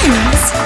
spins!